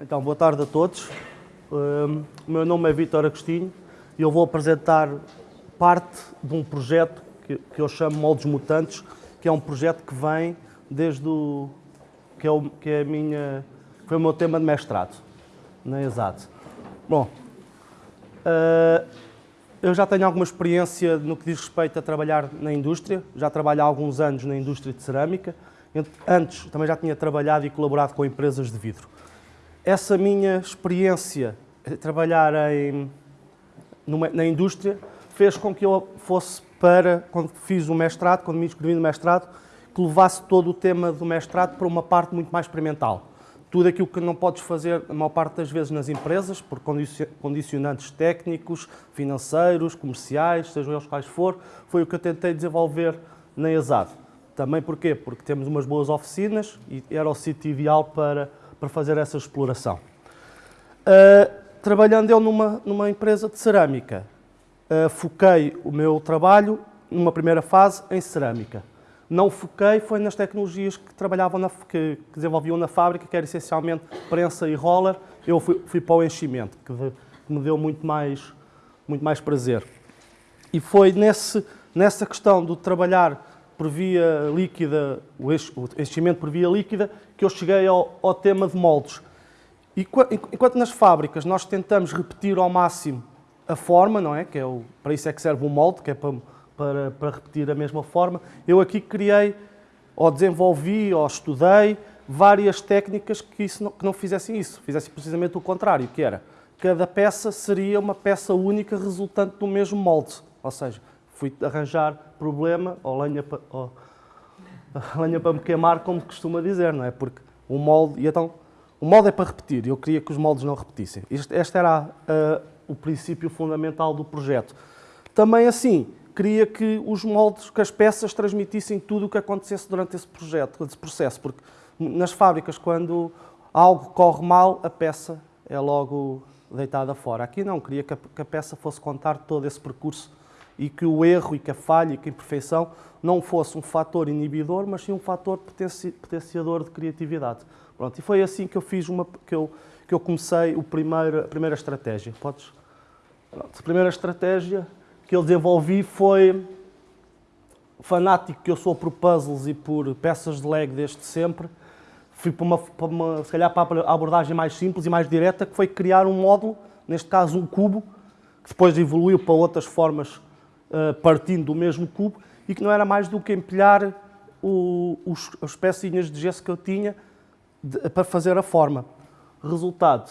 Então, boa tarde a todos. Um, o meu nome é Vítor Agostinho e eu vou apresentar parte de um projeto que, eu chamo Moldes Mutantes, que é um projeto que vem desde o... que é, o, que é a minha... foi o meu tema de mestrado, na ESAT. Bom, uh, eu já tenho alguma experiência no que diz respeito a trabalhar na indústria, já trabalho há alguns anos na indústria de cerâmica, antes também já tinha trabalhado e colaborado com empresas de vidro essa minha experiência de trabalhar em, numa, na indústria fez com que eu fosse para, quando fiz o mestrado, quando me inscrevi no mestrado, que levasse todo o tema do mestrado para uma parte muito mais experimental. Tudo aquilo que não podes fazer, a maior parte das vezes, nas empresas, por condicionantes técnicos, financeiros, comerciais, sejam eles quais for, foi o que eu tentei desenvolver na ESAD. Também porquê? Porque temos umas boas oficinas e era o sítio ideal para para fazer essa exploração. Uh, trabalhando eu numa, numa empresa de cerâmica, uh, foquei o meu trabalho, numa primeira fase, em cerâmica. Não foquei, foi nas tecnologias que trabalhavam, na, que, que desenvolviam na fábrica, que era essencialmente prensa e roller. Eu fui, fui para o enchimento, que, de, que me deu muito mais, muito mais prazer. E foi nesse, nessa questão de trabalhar por via líquida, o enchimento por via líquida, que eu cheguei ao, ao tema de moldes. E enquanto nas fábricas nós tentamos repetir ao máximo a forma, não é? Que é o, para isso é que serve o molde, que é para, para, para repetir a mesma forma. Eu aqui criei, ou desenvolvi, ou estudei várias técnicas que, isso não, que não fizessem isso, fizessem precisamente o contrário, que era cada peça seria uma peça única resultante do mesmo molde. Ou seja, fui arranjar problema ou lenha, para, ou, lenha para me queimar, como costuma dizer, não é? Porque o molde, e então, o molde é para repetir, eu queria que os moldes não repetissem. Este, este era uh, o princípio fundamental do projeto. Também assim, queria que os moldes, que as peças transmitissem tudo o que acontecesse durante esse projeto, esse processo, porque nas fábricas, quando algo corre mal, a peça é logo deitada fora. Aqui não, queria que a, que a peça fosse contar todo esse percurso e que o erro e que a falha e que a imperfeição não fosse um fator inibidor, mas sim um fator potenci potenciador de criatividade. Pronto, e foi assim que eu fiz uma que eu que eu comecei o primeiro, a primeira estratégia. Podes? Pronto, a primeira estratégia que eu desenvolvi foi fanático que eu sou por puzzles e por peças de Lego desde sempre. Fui para uma, para uma, se calhar para a abordagem mais simples e mais direta, que foi criar um módulo, neste caso um cubo, que depois evoluiu para outras formas partindo do mesmo cubo e que não era mais do que empilhar o, os, as pecinhas de gesso que eu tinha de, para fazer a forma. Resultado,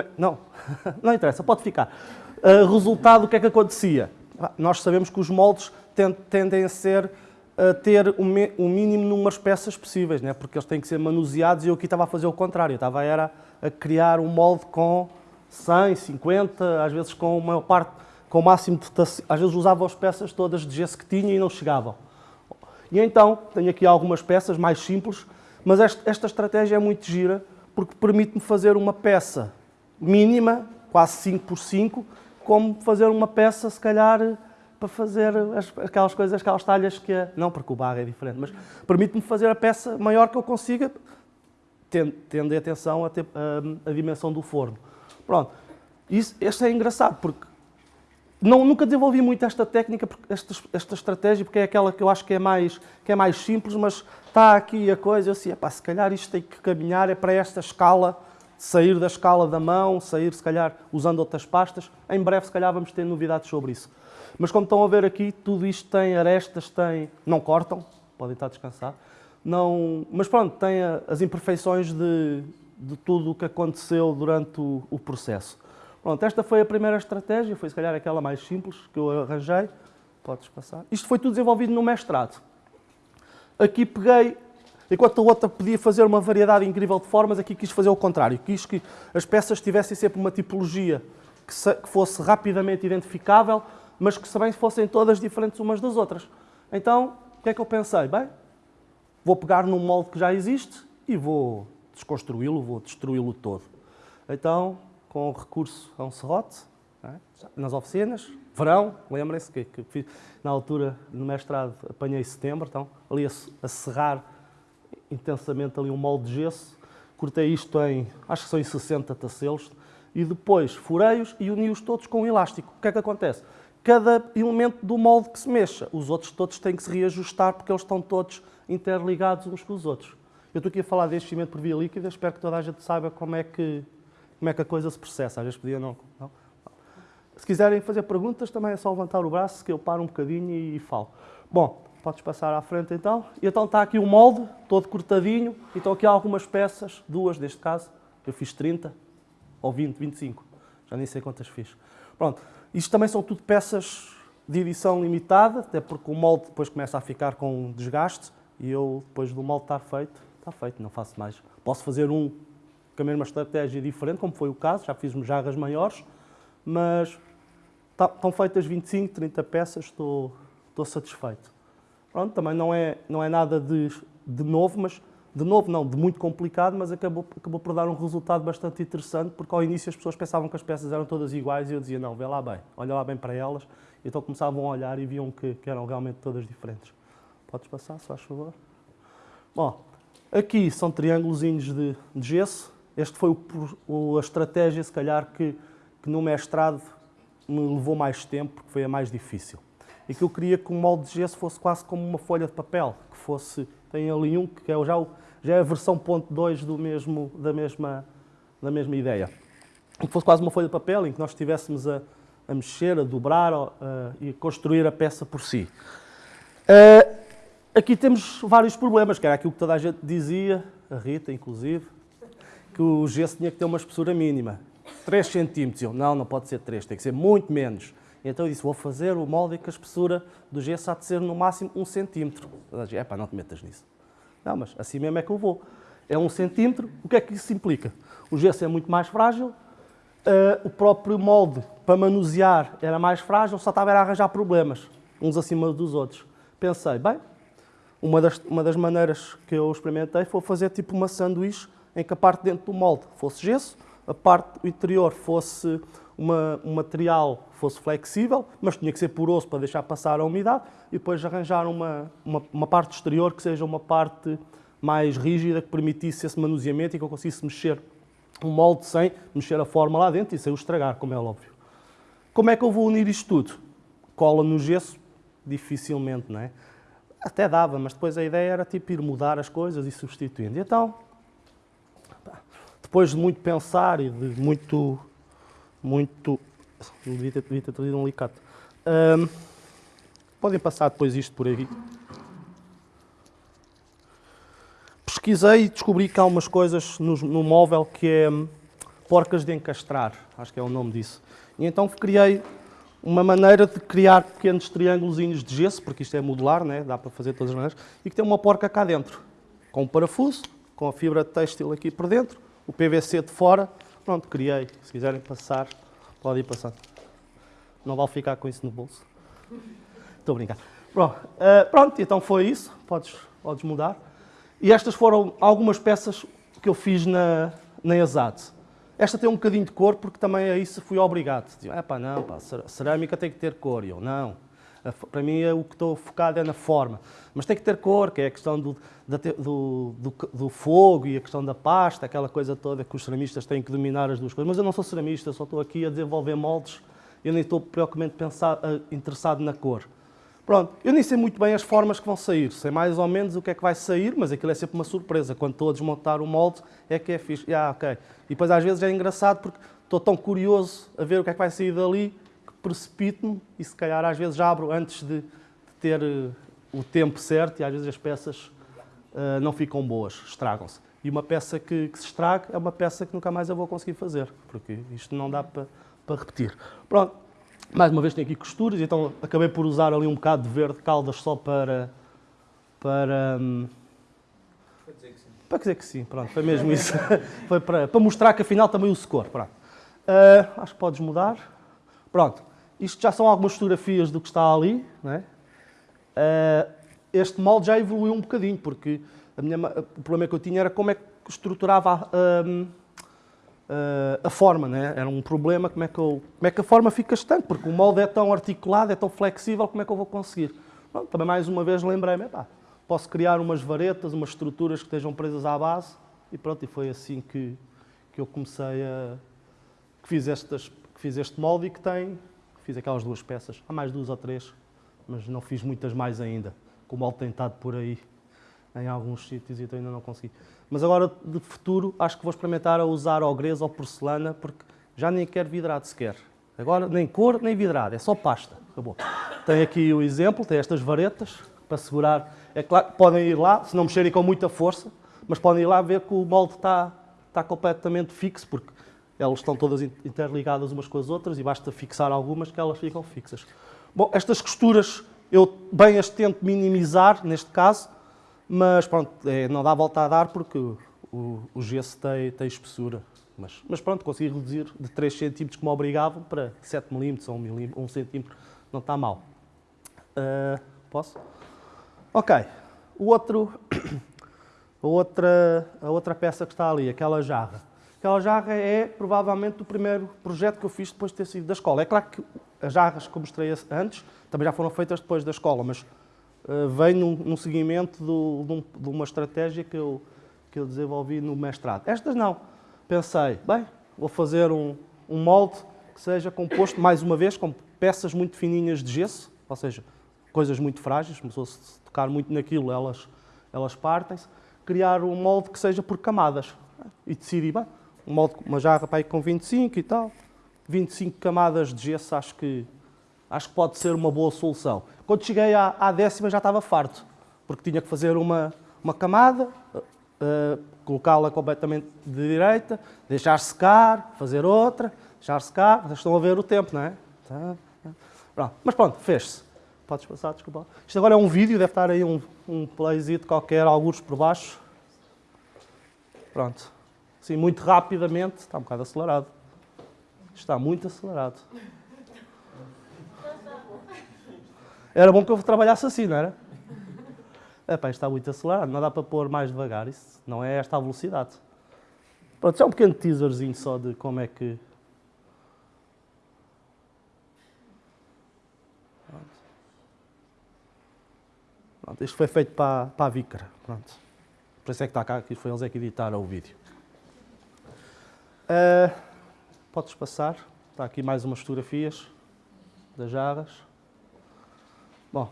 é, não, não interessa, pode ficar. Uh, resultado, o que é que acontecia? Nós sabemos que os moldes tendem a ser a ter o, o mínimo número de peças possíveis, né? porque eles têm que ser manuseados e eu aqui estava a fazer o contrário, estava era a criar um molde com 100, 50, às vezes com a maior parte com o máximo de às vezes usava as peças todas de gesso que tinha e não chegavam. E então, tenho aqui algumas peças mais simples, mas esta, estratégia é muito gira, porque permite-me fazer uma peça mínima, quase 5 por 5, como fazer uma peça, se calhar, para fazer as, aquelas coisas, aquelas talhas que... É, não, porque o barro é diferente, mas permite-me fazer a peça maior que eu consiga, tendo, tendo atenção a, ter, a, a dimensão do forno. Pronto. Isso, este é engraçado, porque não, nunca desenvolvi muito esta técnica, esta, esta estratégia, porque é aquela que eu acho que é mais, que é mais simples, mas está aqui a coisa, eu assim, se calhar isto tem que caminhar, é para esta escala, sair da escala da mão, sair se calhar usando outras pastas. Em breve se calhar vamos ter novidades sobre isso. Mas como estão a ver aqui, tudo isto tem arestas, tem... não cortam, podem estar descansar, não... mas pronto, tem as imperfeições de, de tudo o que aconteceu durante o, o processo. Pronto, esta foi a primeira estratégia, foi se calhar aquela mais simples que eu arranjei. Podes passar. Isto foi tudo desenvolvido no mestrado. Aqui peguei, enquanto a outra podia fazer uma variedade incrível de formas, aqui quis fazer o contrário. Quis que as peças tivessem sempre uma tipologia que, que fosse rapidamente identificável, mas que também fossem todas diferentes umas das outras. Então, o que é que eu pensei? Bem, vou pegar num molde que já existe e vou desconstruí-lo, vou destruí-lo todo. Então, com recurso a um serrote, é? nas oficinas, verão, lembrem-se que, que fiz, na altura no mestrado apanhei setembro, então ali a, a serrar intensamente ali um molde de gesso, cortei isto em, acho que são em 60 tacelos, e depois furei-os e uni-os todos com um elástico. O que é que acontece? Cada elemento do molde que se mexa, os outros todos têm que se reajustar porque eles estão todos interligados uns com os outros. Eu estou aqui a falar de enchimento por via líquida, espero que toda a gente saiba como é que, como é que a coisa se processa. Às vezes podia não, não. Se quiserem fazer perguntas, também é só levantar o braço que eu paro um bocadinho e, e falo. Bom, podes passar à frente então. E então está aqui o molde, todo cortadinho, e estão aqui algumas peças, duas neste caso, eu fiz 30, ou 20, 25, já nem sei quantas fiz. Pronto, isto também são tudo peças de edição limitada, até porque o molde depois começa a ficar com desgaste, e eu, depois do molde estar feito, está feito, não faço mais. Posso fazer um com a mesma estratégia diferente, como foi o caso, já fiz jarras maiores, mas Tá, estão feitas 25, 30 peças, estou, estou satisfeito. Pronto, também não é, não é nada de, de novo, mas de novo não, de muito complicado, mas acabou, acabou por dar um resultado bastante interessante, porque ao início as pessoas pensavam que as peças eram todas iguais e eu dizia, não, vê lá bem, olha lá bem para elas, então começavam a olhar e viam que, que eram realmente todas diferentes. Podes passar, se faz favor? Bom, aqui são triângulos de, de gesso, este foi o, a estratégia, se calhar, que, que no mestrado me levou mais tempo, porque foi a mais difícil. E que eu queria que o molde de gesso fosse quase como uma folha de papel, que fosse, tem ali um que é já, o, já é a versão ponto 2 do mesmo, da, mesma, da mesma ideia. Que fosse quase uma folha de papel em que nós estivéssemos a, a mexer, a dobrar uh, e a construir a peça por si. Uh, aqui temos vários problemas, que era aquilo que toda a gente dizia, a Rita inclusive, que o gesso tinha que ter uma espessura mínima. 3 centímetros. Eu, não, não pode ser 3, tem que ser muito menos. Então eu disse, vou fazer o molde que a espessura do gesso há de ser no máximo 1 centímetro. É pá, não te metas nisso. Não, mas assim mesmo é que eu vou. É 1 centímetro, o que é que isso implica? O gesso é muito mais frágil, uh, o próprio molde para manusear era mais frágil, só estava a arranjar problemas, uns acima dos outros. Pensei, bem, uma das, uma das maneiras que eu experimentei foi fazer tipo uma sanduíche em que a parte dentro do molde fosse gesso, a parte interior fosse uma, um material fosse flexível, mas tinha que ser poroso para deixar passar a umidade, e depois arranjar uma, uma, uma parte exterior que seja uma parte mais rígida, que permitisse esse manuseamento e que eu conseguisse mexer um molde sem mexer a forma lá dentro e sem o estragar, como é óbvio. Como é que eu vou unir isto tudo? Cola no gesso? Dificilmente, não é? Até dava, mas depois a ideia era tipo ir mudar as coisas e substituindo. E então, depois de muito pensar e de muito. muito. devia ter, devia ter trazido um alicate. Um, podem passar depois isto por aqui. Pesquisei e descobri que há umas coisas no, no móvel que é porcas de encastrar, acho que é o nome disso. E então criei uma maneira de criar pequenos triângulos de gesso, porque isto é modular, né? dá para fazer de todas as maneiras, e que tem uma porca cá dentro, com um parafuso, com a fibra têxtil aqui por dentro, o PVC de fora. Pronto, criei. Se quiserem passar, pode ir passando. Não vale ficar com isso no bolso. Estou a brincar. Pronto, uh, pronto, então foi isso. Podes, podes mudar. E estas foram algumas peças que eu fiz na, na ESAD. Esta tem um bocadinho de cor, porque também a isso fui obrigado. É pá, não, pá, cerâmica tem que ter cor. E eu, não. Para mim, é o que estou focado é na forma. Mas tem que ter cor, que é a questão do, do, do, do, fogo e a questão da pasta, aquela coisa toda que os ceramistas têm que dominar as duas coisas. Mas eu não sou ceramista, só estou aqui a desenvolver moldes. Eu nem estou preocupado pensar, eh, interessado na cor. Pronto, eu nem sei muito bem as formas que vão sair, sei mais ou menos o que é que vai sair, mas aquilo é sempre uma surpresa. Quando estou a desmontar o molde, é que é fixe. Ah, ok. E depois às vezes é engraçado porque estou tão curioso a ver o que é que vai sair dali precipito-me e se calhar às vezes abro antes de, ter uh, o tempo certo e às vezes as peças uh, não ficam boas, estragam-se. E uma peça que, que, se estraga é uma peça que nunca mais eu vou conseguir fazer, porque isto não dá para, para repetir. Pronto, mais uma vez tem aqui costuras, então acabei por usar ali um bocado de verde caldas só para... para um, para dizer que sim. Para dizer que sim, pronto, foi mesmo isso. foi para, para mostrar que afinal também uso cor, pronto. Uh, acho que podes mudar. Pronto. Isto já são algumas fotografias do que está ali. É? Uh, este molde já evoluiu um bocadinho, porque minha, o problema que eu tinha era como é que estruturava a, a, a forma. Né? Era um problema como é, que eu, como é que a forma fica estante, porque o molde é tão articulado, é tão flexível, como é que eu vou conseguir? Bom, também mais uma vez lembrei-me, posso criar umas varetas, umas estruturas que estejam presas à base e pronto, e foi assim que, que eu comecei a... que fiz, estas, que fiz este molde e que tem, fiz aquelas duas peças, há mais duas ou três, mas não fiz muitas mais ainda, com o molde tem estado por aí em alguns sítios e então ainda não consegui. Mas agora, de futuro, acho que vou experimentar a usar ogrês ou porcelana, porque já nem quero vidrado sequer. Agora, nem cor, nem vidrado, é só pasta. Acabou. Tem aqui o exemplo, tem estas varetas para segurar. É claro que podem ir lá, se não mexerem com muita força, mas podem ir lá ver que o molde está, está completamente fixo, porque elas estão todas interligadas umas com as outras e basta fixar algumas que elas ficam fixas. Bom, estas costuras eu bem as tento minimizar, neste caso, mas pronto, é, não dá volta a dar porque o, o gesso tem, tem espessura. Mas, mas, pronto, consegui reduzir de 3 cm como obrigavam para 7 mm ou 1 cm. Não está mal. Uh, posso? Ok. O outro, a, outra, a outra peça que está ali, aquela jarra. Aquela jarra é provavelmente o primeiro projeto que eu fiz depois de ter saído da escola. É claro que as jarras que eu mostrei antes também já foram feitas depois da escola, mas uh, vem num, num seguimento do, de, um, de, uma estratégia que eu, que eu desenvolvi no mestrado. Estas não. Pensei, bem, vou fazer um, um molde que seja composto, mais uma vez, com peças muito fininhas de gesso, ou seja, coisas muito frágeis, começou se tocar muito naquilo, elas, elas partem-se. Criar um molde que seja por camadas. E decidi, bem, uma jarra para aí com 25 e tal, 25 camadas de gesso, acho que, acho que pode ser uma boa solução. Quando cheguei à, à décima já estava farto, porque tinha que fazer uma, uma camada, uh, colocá-la completamente de direita, deixar secar, fazer outra, deixar secar. Vocês estão a ver o tempo, não é? Tá, tá. Pronto. Mas pronto, fez-se. Podes passar, desculpa. Isto agora é um vídeo, deve estar aí um, um playzito qualquer, alguns por baixo. Pronto. Sim, muito rapidamente. Está um bocado acelerado. Está muito acelerado. Era bom que eu trabalhasse assim, não era? Epá, está muito acelerado, não dá para pôr mais devagar, isso não é esta a velocidade. Pronto, é um pequeno teaserzinho só de como é que... Pronto, isto foi feito para, para a Vícara, pronto. Por isso é que está cá, que foi eles é que editaram o vídeo. Uh, podes passar, está aqui mais umas fotografias das jarras. Bom,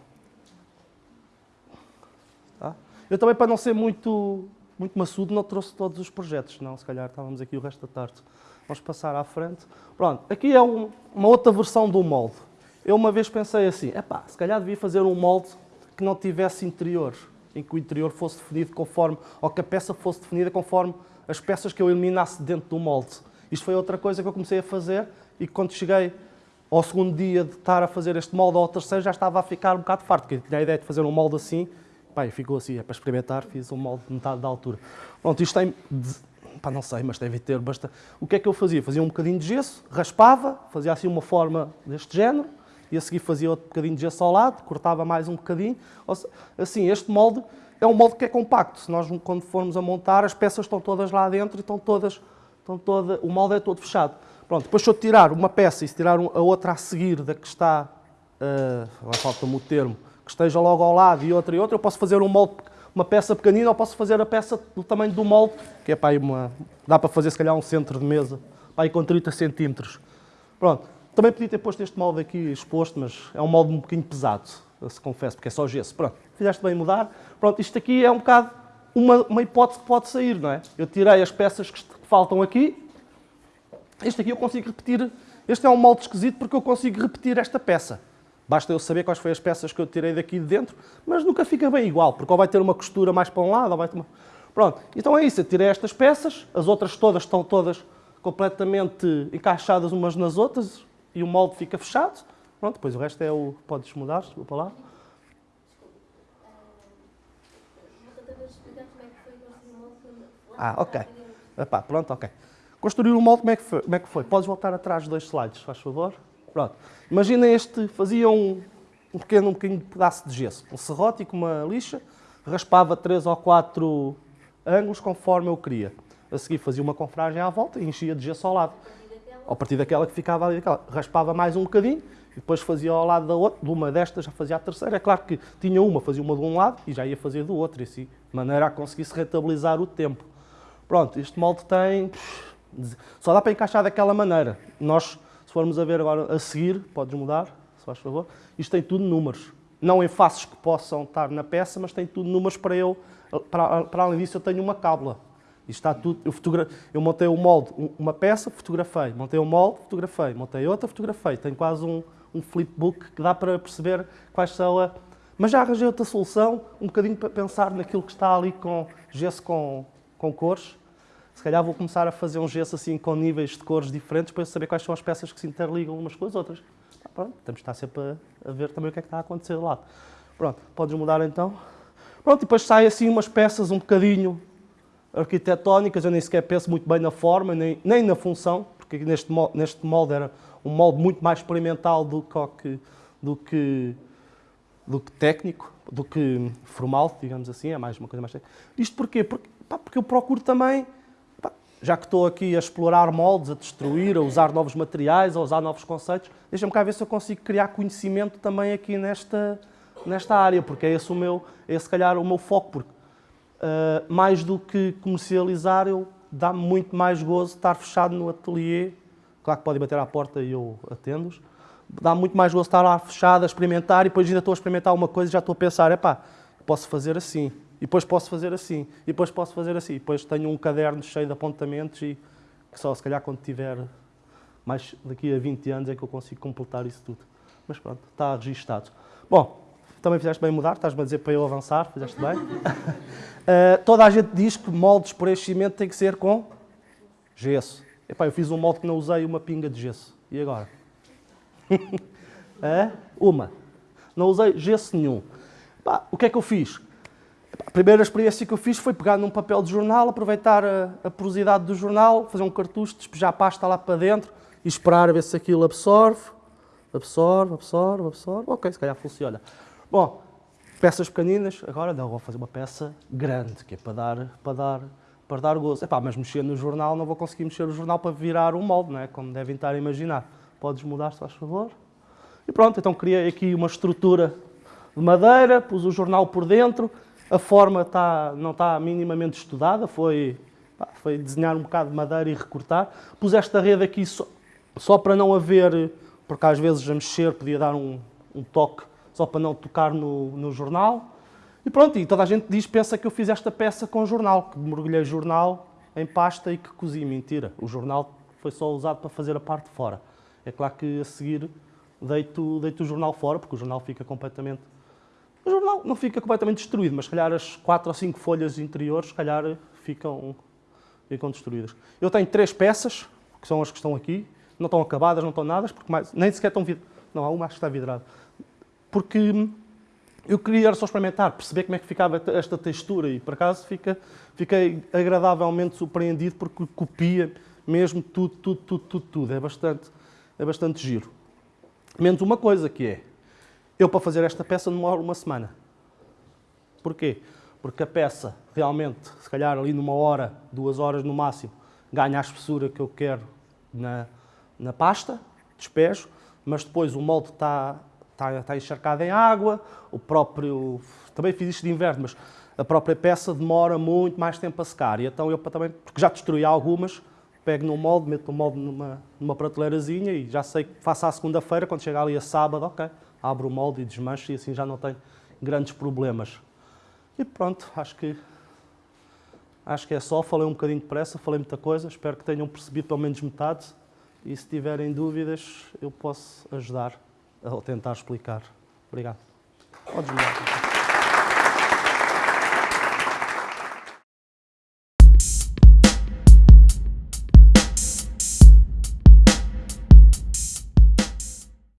Tá? Eu também, para não ser muito, muito maçudo, não trouxe todos os projetos, não, se calhar estávamos aqui o resto da tarde. Vamos passar à frente. Pronto, aqui é um, uma outra versão do molde. Eu uma vez pensei assim, epá, se calhar devia fazer um molde que não tivesse interior, em que o interior fosse definido conforme, ou que a peça fosse definida conforme as peças que eu eliminasse dentro do molde. Isto foi outra coisa que eu comecei a fazer e quando cheguei ao segundo dia de estar a fazer este molde ou ao terceiro já estava a ficar um bocado farto, porque tinha a ideia de fazer um molde assim Pai, ficou assim, é para experimentar, fiz um molde de metade da altura. Pronto, isto tem, pá, não sei, mas deve ter bastante. O que é que eu fazia? Fazia um bocadinho de gesso, raspava, fazia assim uma forma deste género, e a seguir fazia outro bocadinho de gesso ao lado, cortava mais um bocadinho. Assim, este molde é um molde que é compacto. Se nós, quando formos a montar, as peças estão todas lá dentro e estão todas, estão toda, o molde é todo fechado. Pronto, depois se eu tirar uma peça e se tirar a outra a seguir da que está, uh, falta-me o termo, que esteja logo ao lado e outra e outra, eu posso fazer um molde, uma peça pequenina ou posso fazer a peça do tamanho do molde, que é para aí uma, dá para fazer se calhar um centro de mesa, para aí com 30 centímetros. Pronto, também podia ter posto este molde aqui exposto, mas é um molde um bocadinho pesado, se confesso, porque é só gesso. Pronto, fizeste bem mudar. Pronto, isto aqui é um bocado uma, uma hipótese que pode sair, não é? Eu tirei as peças que faltam aqui, este aqui eu consigo repetir, este é um molde esquisito porque eu consigo repetir esta peça. Basta eu saber quais foram as peças que eu tirei daqui de dentro, mas nunca fica bem igual, porque ou vai ter uma costura mais para um lado, ou vai ter uma... Pronto, então é isso, eu tirei estas peças, as outras todas estão todas completamente encaixadas umas nas outras e o molde fica fechado. Pronto, depois o resto é o... Podes mudar, desculpa lá. Ah, ok. Epá, pronto, ok. Construir o molde, como é, que foi? como é que foi? Podes voltar atrás dois slides, faz favor. Pronto. Imagina este, fazia um, um pequeno um pequeno pedaço de gesso, um serrote e com uma lixa, raspava três ou quatro ângulos conforme eu queria. A seguir fazia uma confragem à volta e enchia de gesso ao lado. A partir daquela que ficava ali, raspava mais um bocadinho e depois fazia ao lado da outra, de uma destas já fazia a terceira. É claro que tinha uma, fazia uma de um lado e já ia fazer do outro, e assim, de maneira a conseguir se rentabilizar o tempo. Pronto, este molde tem... Só dá para encaixar daquela maneira. Nós, se formos a ver agora a seguir, podes mudar, se faz favor, isto tem tudo números. Não em faces que possam estar na peça, mas tem tudo números para eu... Para, para além disso, eu tenho uma cábula. Isto está tudo... Eu, fotogra... eu montei o molde, uma peça, fotografei. Montei o molde, fotografei. Montei outra, fotografei. Tenho quase um, um flipbook que dá para perceber quais são a... Mas já arranjei outra solução, um bocadinho para pensar naquilo que está ali com gesso com, com cores. Se calhar vou começar a fazer um gesso assim com níveis de cores diferentes para saber quais são as peças que se interligam umas com as outras. Ah, pronto, temos de estar sempre a, a, ver também o que é que está a acontecer lá. Pronto, podes mudar então. Pronto, e depois saem assim umas peças um bocadinho arquitetónicas, eu nem sequer penso muito bem na forma, nem, nem na função, porque neste, neste molde era um molde muito mais experimental do que, do que do que técnico, do que formal, digamos assim, é mais uma coisa mais técnica. Isto porquê? Porque, pá, porque eu procuro também, pá, já que estou aqui a explorar moldes, a destruir, a usar novos materiais, a usar novos conceitos, deixa-me cá ver se eu consigo criar conhecimento também aqui nesta, nesta área, porque é esse o meu, é se calhar o meu foco, porque uh, mais do que comercializar, eu dá-me muito mais gozo estar fechado no ateliê, claro que podem bater à porta e eu atendo-os, dá muito mais gosto estar lá fechado a experimentar e depois ainda estou a experimentar uma coisa e já estou a pensar, epá, posso fazer assim, e depois posso fazer assim, e depois posso fazer assim. E depois tenho um caderno cheio de apontamentos e que só se calhar quando tiver mais daqui a 20 anos é que eu consigo completar isso tudo. Mas pronto, está registado. Bom, também fizeste bem mudar, estás-me a dizer para eu avançar, fizeste bem. uh, toda a gente diz que moldes por enchimento tem que ser com gesso. Epá, eu fiz um molde que não usei uma pinga de gesso. E agora? é? Uma. Não usei gesso nenhum. Pá, o que é que eu fiz? A primeira experiência que eu fiz foi pegar num papel de jornal, aproveitar a, a porosidade do jornal, fazer um cartucho, despejar pasta lá para dentro e esperar a ver se aquilo absorve. Absorve, absorve, absorve. Ok, se calhar funciona. Bom, peças pequeninas, agora não, vou fazer uma peça grande, que é para dar, para dar, para dar gozo. Epá, mas mexer no jornal, não vou conseguir mexer no jornal para virar um molde, não é? como devem estar a imaginar. Podes mudar, se faz favor. E pronto, então criei aqui uma estrutura de madeira, pus o jornal por dentro, a forma está, não está minimamente estudada, foi, pá, foi desenhar um bocado de madeira e recortar. Pus esta rede aqui só, só para não haver, porque às vezes a mexer podia dar um, um toque, só para não tocar no, no jornal. E pronto, e toda a gente diz, pensa que eu fiz esta peça com jornal, que mergulhei jornal em pasta e que cozi. Mentira, o jornal foi só usado para fazer a parte de fora. É claro que a seguir deito, deito o jornal fora, porque o jornal fica completamente... O jornal não fica completamente destruído, mas se calhar as quatro ou cinco folhas interiores, se calhar ficam, ficam destruídas. Eu tenho três peças, que são as que estão aqui, não estão acabadas, não estão nada, porque mais, nem sequer estão vidradas. Não, há uma que está vidrada. Porque eu queria só experimentar, perceber como é que ficava esta textura e, por acaso, fica, fiquei agradavelmente surpreendido porque copia mesmo tudo, tudo, tudo, tudo, tudo. É bastante, é bastante giro. Menos uma coisa que é, eu para fazer esta peça demoro uma semana. Porquê? Porque a peça realmente, se calhar ali numa hora, duas horas no máximo, ganha a espessura que eu quero na, na pasta, despejo, mas depois o molde está, está, está encharcado em água, o próprio, também fiz isto de inverno, mas a própria peça demora muito mais tempo a secar. E então eu também, porque já destruí algumas, pego no molde, meto o molde numa, numa prateleirazinha e já sei que faço à segunda-feira, quando chegar ali a sábado, ok, abro o molde e desmancho e assim já não tenho grandes problemas. E pronto, acho que, acho que é só. Falei um bocadinho depressa, falei muita coisa, espero que tenham percebido pelo menos metade e se tiverem dúvidas eu posso ajudar a tentar explicar. Obrigado. Podes